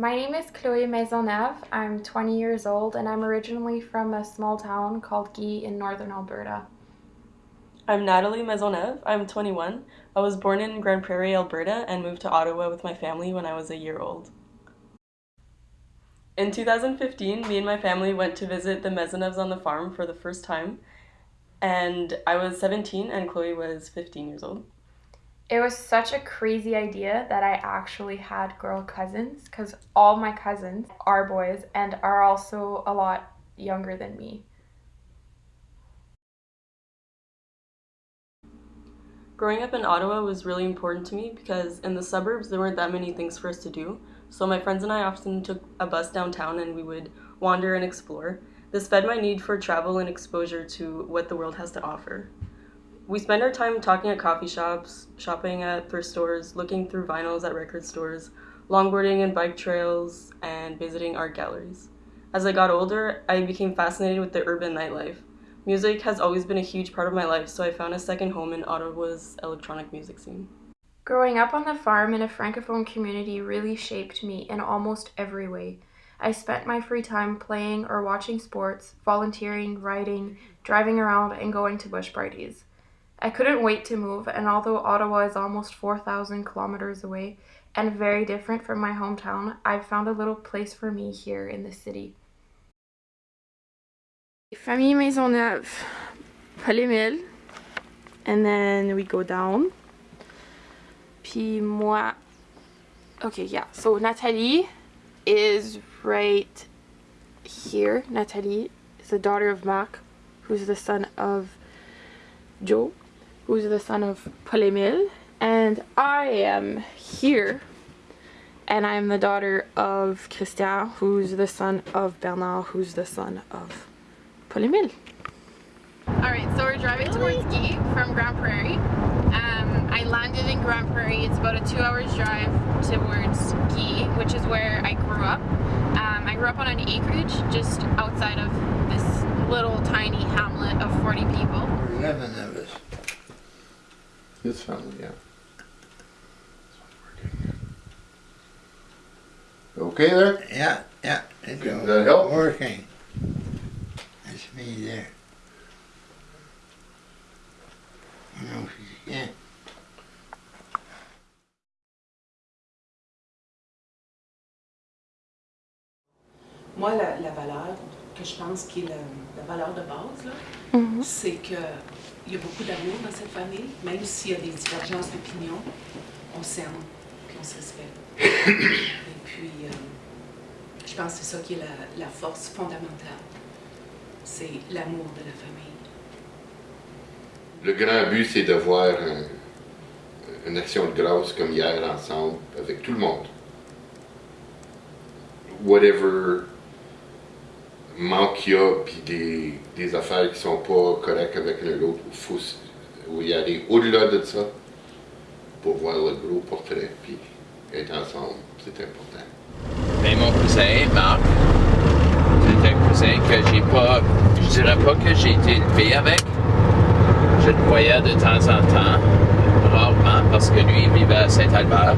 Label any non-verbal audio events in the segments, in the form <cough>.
My name is Chloe Maisonneuve. I'm 20 years old and I'm originally from a small town called Guy in northern Alberta. I'm Natalie Maisonneuve. I'm 21. I was born in Grande Prairie, Alberta, and moved to Ottawa with my family when I was a year old. In 2015, me and my family went to visit the Maisonneuves on the farm for the first time, and I was 17 and Chloe was 15 years old. It was such a crazy idea that I actually had girl cousins because all my cousins are boys and are also a lot younger than me. Growing up in Ottawa was really important to me because in the suburbs there weren't that many things for us to do, so my friends and I often took a bus downtown and we would wander and explore. This fed my need for travel and exposure to what the world has to offer. We spend our time talking at coffee shops, shopping at thrift stores, looking through vinyls at record stores, longboarding and bike trails, and visiting art galleries. As I got older, I became fascinated with the urban nightlife. Music has always been a huge part of my life, so I found a second home in Ottawa's electronic music scene. Growing up on the farm in a francophone community really shaped me in almost every way. I spent my free time playing or watching sports, volunteering, writing, driving around, and going to bush parties. I couldn't wait to move, and although Ottawa is almost 4,000 kilometers away and very different from my hometown, I've found a little place for me here in the city. Famille Maisonneuve, Paul-Émile, and then we go down. Puis moi, okay, yeah, so Nathalie is right here. Nathalie is the daughter of Marc, who's the son of Joe who's the son of Paul-Émile, and I am here, and I'm the daughter of Christian, who's the son of Bernard, who's the son of Paul-Émile. Alright, so we're driving towards Guy from Grande Prairie. Um, I landed in Grande Prairie. It's about a two hours drive towards Guy, which is where I grew up. Um, I grew up on an acreage just outside of this little tiny hamlet of 40 people. 11 of. His family, yeah. Okay there? Yeah, yeah. It's Does that help? Working. That's me there. No, yeah. Moi, la, la valeur que je pense qui est la, la valeur de base, là, Mhm. c'est que il y a beaucoup d'amour dans cette famille, même s'il y a des divergences d'opinion, on s'aime, puis on se respecte. Et puis, euh, je pense que c'est ça qui est la, la force fondamentale, c'est l'amour de la famille. Le grand but, c'est de voir un- une action de grâce comme hier ensemble avec tout le monde. Whatever manque y a, puis des, des affaires qui sont pas correctes avec l'autre, il faut s- y aller au-delà de ça pour voir le gros portrait, puis être ensemble, c'est important. Mais mon cousin, Marc, c'est un cousin que j'ai pas, je dirais pas que j'ai été élevé avec. Je le voyais de temps en temps, rarement, parce que lui, il vivait à Saint-Albert.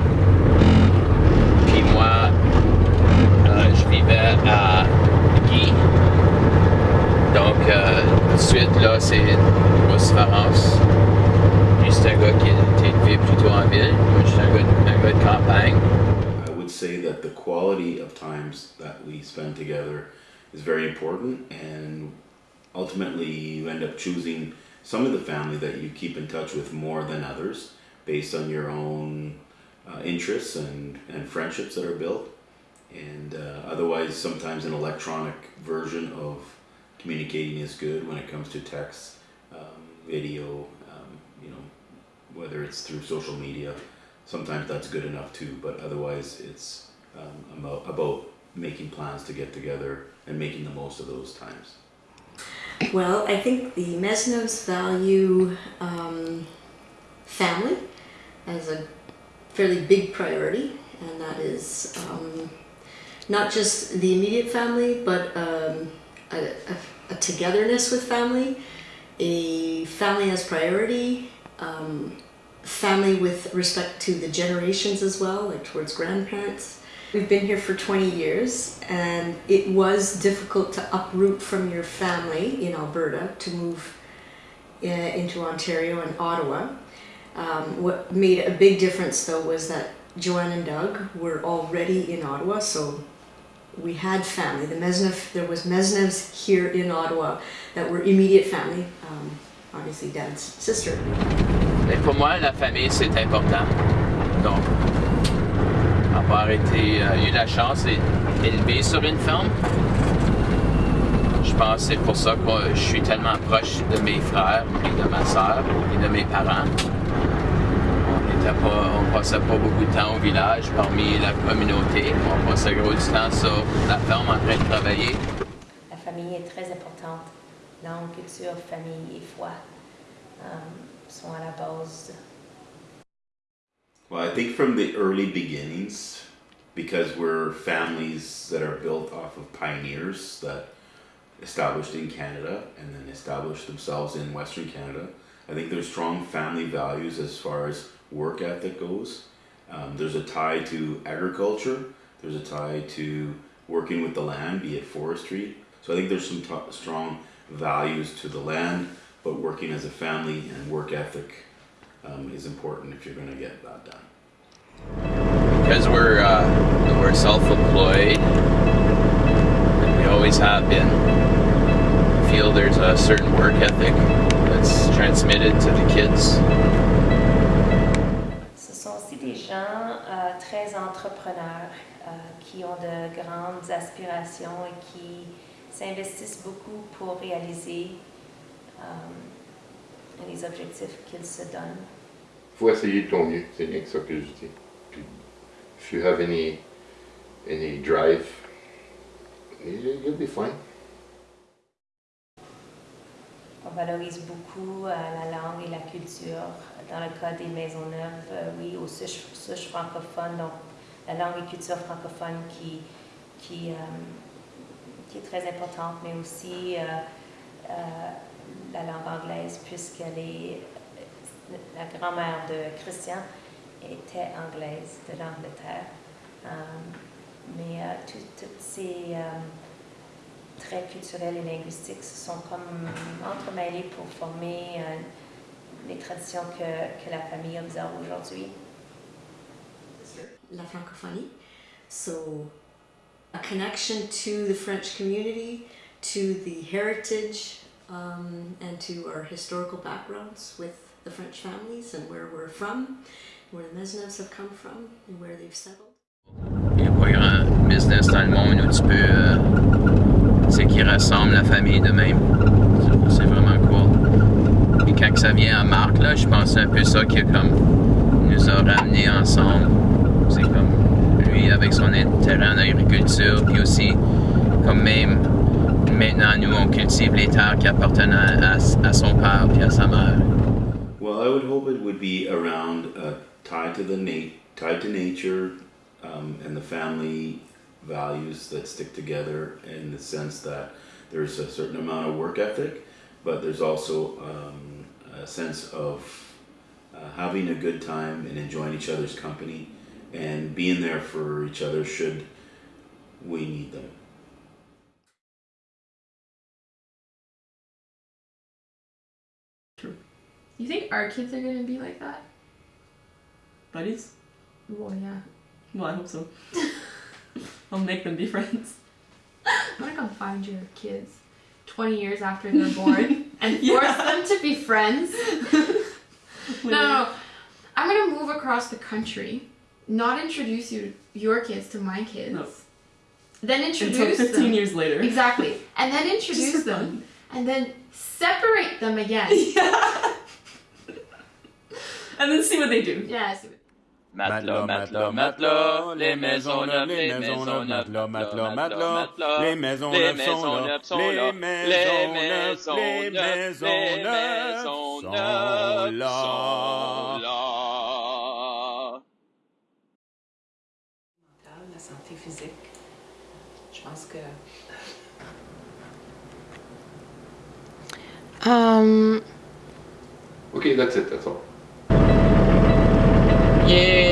Quality of times that we spend together is very important, and ultimately, you end up choosing some of the family that you keep in touch with more than others based on your own uh, interests and, and friendships that are built. And uh, otherwise, sometimes an electronic version of communicating is good when it comes to text, um, video, um, you know, whether it's through social media sometimes that's good enough too, but otherwise it's um, about, about making plans to get together and making the most of those times. Well, I think the Mesnos value um, family as a fairly big priority, and that is um, not just the immediate family, but um, a, a, a togetherness with family, a family as priority, um, family with respect to the generations as well, like towards grandparents. We've been here for 20 years and it was difficult to uproot from your family in Alberta to move uh, into Ontario and Ottawa. Um, what made a big difference though was that Joanne and Doug were already in Ottawa, so we had family. The Maisonneuve, there was Maisonneuves here in Ottawa that were immediate family. Um, obviously, Dad's sister. Pour moi, la famille, c'est important. Donc, avoir été, euh, eu la chance d'être élevé sur une ferme, je pense que c'est pour ça que je suis tellement proche de mes frères et de ma soeur et de mes parents. On on passait pas beaucoup de temps au village parmi la communauté. On passait gros du temps sur la ferme en train de travailler. La famille est très importante. Langue, culture, famille et foi euh, Well, I think from the early beginnings, because we're families that are built off of pioneers that established in Canada and then established themselves in Western Canada, I think there's strong family values as far as work ethic goes. Um, there's a tie to agriculture, there's a tie to working with the land, be it forestry. So I think there's some strong values to the land, but working as a family and work ethic um, is important if you're going to get that done. Because we're, uh, we're self-employed, and we always have been, I feel there's a certain work ethic that's transmitted to the kids. Ce sont aussi des gens euh, très entrepreneurs euh, qui ont de grandes aspirations et qui s'investissent beaucoup pour réaliser les objectifs qu'ils se donnent. faut essayer de ton mieux, c'est rien que ça que je dis. Puis, if you have any, any drive, you- you'll be fine. On valorise beaucoup euh, la langue et la culture. Dans le cas des Maisonneuves, euh, oui, au souche, souche francophone, donc la langue et culture francophone qui, qui, euh, qui est très importante, mais aussi la langue anglaise, puisqu'elle est. La grand-mère de Christian était anglaise de l'Angleterre. Euh, mais tout- toutes ces. euh, traits culturels et linguistiques se sont comme entremêlés pour former euh, les traditions que, que la famille observe aujourd'hui. La francophonie. So, a connection to the French community, to the heritage, um, and to our historical backgrounds with the French families and where we're from, where the Mesnevs have come from, and where they've settled. A pas grand business dans le monde où tu peux. euh, sais, qui rassemble la famille de même. C'est- C'est vraiment cool. Puis quand ça vient à Marc, là, je pense c'est un peu ça qui a comme, nous a ramenés ensemble. C'est comme lui avec son intérêt en agriculture, puis aussi, comme même maintenant, nous, on cultive les terres qui appartenaient à, à son père puis à sa mère. Well, I would hope it would be around uh, tied to the na- tied to nature um, and the family values that stick together in the sense that there's a certain amount of work ethic, but there's also um, a sense of uh, having a good time and enjoying each other's company and being there for each other should we need them. You think our kids are gonna be like that? Buddies? Well, yeah. Well, I hope so. <laughs> I'll make them be friends. I'm gonna come find your kids 20 years after they're born <laughs> and force Yeah. them to be friends. <laughs> no, no, no. I'm gonna move across the country, not introduce you your kids to my kids. No. Then Until introduce 15 them. years later. Exactly. And then introduce them. fun. And then separate them again. Yeah. and then see what they do. Yeah, I see what Matelas, matelas, matelas, les maisons neuves, les maisons neuves, matelas, matelas, matelas, les maisons neuves sont là, les maisons neuves, les maisons neuves. La santé physique, je pense que... Um... Okay, that's it, that's all. Dernier